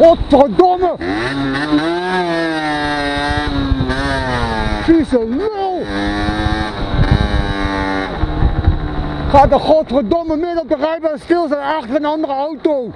Godverdomme! Vieze lul! Gaat de godverdomme midden op de rijbaan stil zijn achter een andere auto.